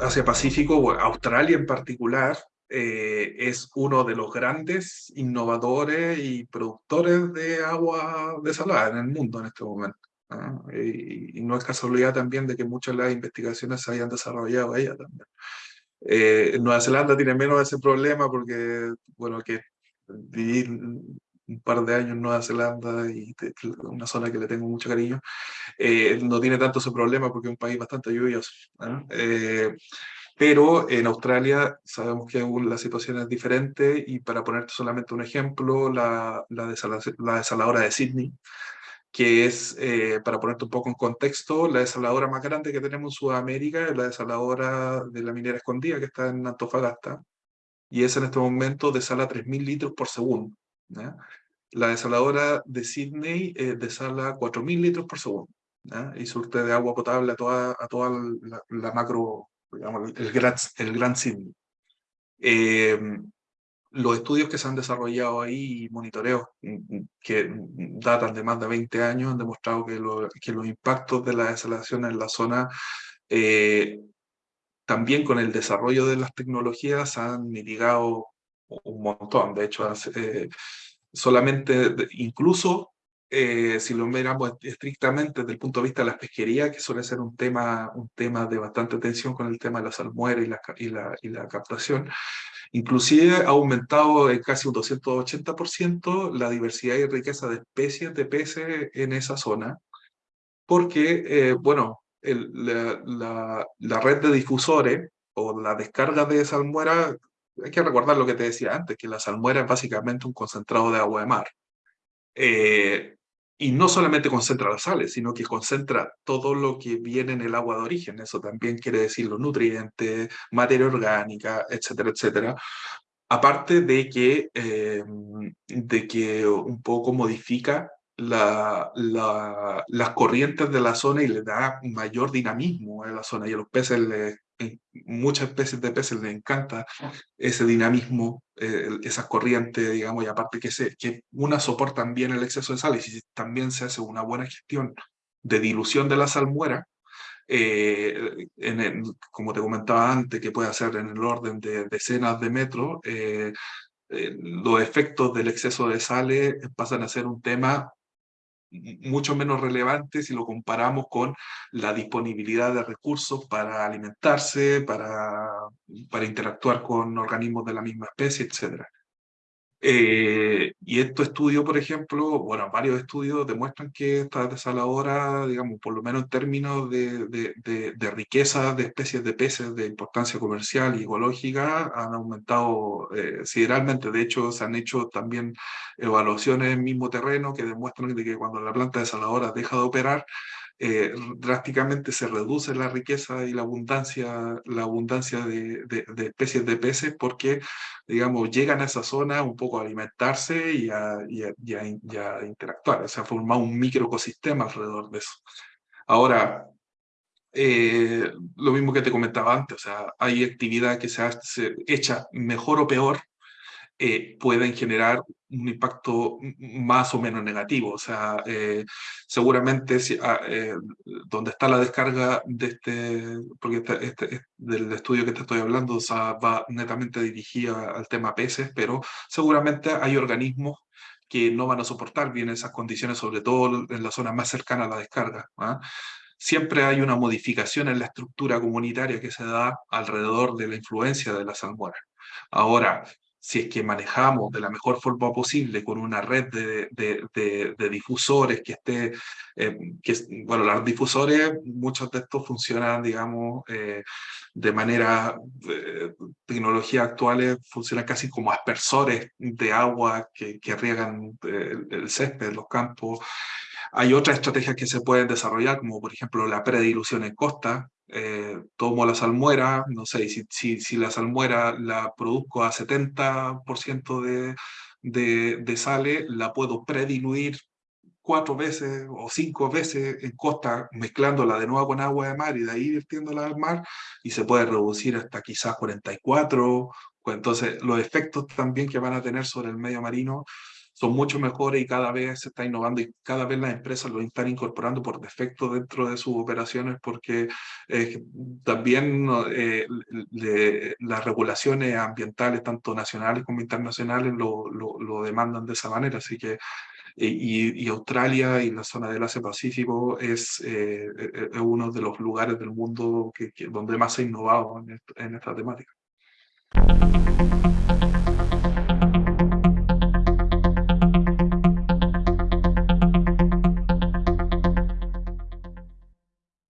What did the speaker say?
Asia-Pacífico, Australia en particular, eh, es uno de los grandes innovadores y productores de agua desalada en el mundo en este momento. Y, no es casualidad también de que muchas de las investigaciones se hayan desarrollado allá también. Eh, Nueva Zelanda tiene menos ese problema porque, bueno, que vivir par de años en Nueva Zelanda y una zona que le tengo mucho cariño, eh, no tiene tanto ese problema porque es un país bastante lluvioso. Eh, pero en Australia sabemos que la situación es diferente y para ponerte solamente un ejemplo, la, la, desaladora de Sydney, que es, eh, para ponerte un poco en contexto, la desaladora más grande que tenemos en Sudamérica es la desaladora de la minera escondida que está en Antofagasta, y es en este momento desala 3.000 litros por segundo. La desaladora de Sydney eh, desala 4.000 litros por segundo, y surte de agua potable a toda, la, macro, digamos, el, gran, el Sydney. Eh, los estudios que se han desarrollado ahí y monitoreos mm, mm, que datan de más de 20 años han demostrado que, los impactos de la desalación en la zona eh, también con el desarrollo de las tecnologías han mitigado un montón. De hecho, eh, solamente, incluso eh, si lo miramos estrictamente desde el punto de vista de la pesquería, que suele ser un tema, un tema de bastante tensión con el tema de la salmuera y la, y la, la captación, inclusive ha aumentado en casi un 280% la diversidad y riqueza de especies de peces en esa zona, porque, eh, bueno, la, la, red de difusores o la descarga de salmuera, hay que recordar lo que te decía antes, que la salmuera es básicamente un concentrado de agua de mar. Eh, y no solamente concentra las sales, sino que concentra todo lo que viene en el agua de origen. Eso también quiere decir los nutrientes, materia orgánica, etcétera, etcétera. Aparte de que, eh, de que un poco modifica la, la, las corrientes de la zona y le da mayor dinamismo a la zona. Y a los peces, le, muchas especies de peces les encanta ese dinamismo, eh, esas corrientes, digamos, y aparte que, se, que una soportan bien el exceso de sal y si también se hace una buena gestión de dilución de la salmuera, eh, en como te comentaba antes, que puede hacer en el orden de decenas de metros, eh, los efectos del exceso de sales pasan a ser un tema mucho menos relevante si lo comparamos con la disponibilidad de recursos para alimentarse, para, para interactuar con organismos de la misma especie, etc. Eh, y estos estudios, por ejemplo, bueno, varios estudios demuestran que esta desaladora, digamos, por lo menos en términos de, de, de, riqueza de especies de peces de importancia comercial y ecológica, han aumentado eh, sideralmente. De hecho, se han hecho también evaluaciones en el mismo terreno que demuestran de que cuando la planta desaladora deja de operar, eh, drásticamente se reduce la riqueza y la abundancia, la abundancia de, de, especies de peces porque, digamos, llegan a esa zona un poco a alimentarse y a, y a, interactuar. Se ha formado un microecosistema alrededor de eso. Ahora, eh, lo mismo que te comentaba antes, o sea, hay actividad que se, hace, hecha mejor o peor eh, pueden generar un impacto más o menos negativo. O sea, eh, seguramente si, ah, eh, donde está la descarga de este, porque este, del estudio que te estoy hablando o va netamente dirigida al tema peces, pero seguramente hay organismos que no van a soportar bien esas condiciones, sobre todo en la zona más cercana a la descarga. ¿ah? Siempre hay una modificación en la estructura comunitaria que se da alrededor de la influencia de la salmuera. Ahora, si es que manejamos de la mejor forma posible con una red de, de, difusores que esté, eh, que, bueno, los difusores, muchos de estos funcionan, digamos, eh, de manera, eh, tecnologías actuales funcionan casi como aspersores de agua que, riegan el, el césped, los campos. Hay otras estrategias que se pueden desarrollar, como por ejemplo la predilución en costa, eh, tomo la salmuera, no sé, si, si, si, la salmuera la produzco a 70% de, de, de sale, la puedo prediluir cuatro veces o cinco veces en costa, mezclándola de nuevo con agua de mar y de ahí virtiéndola al mar, y se puede reducir hasta quizás 44. Pues entonces, los efectos también que van a tener sobre el medio marino son mucho mejores y cada vez se está innovando y cada vez las empresas lo están incorporando por defecto dentro de sus operaciones porque eh, también eh, las regulaciones ambientales, tanto nacionales como internacionales, lo, lo, demandan de esa manera. Así que y, y, Australia y la zona del Asia-Pacífico es, eh, es, uno de los lugares del mundo que, donde más se ha innovado en, en esta temática.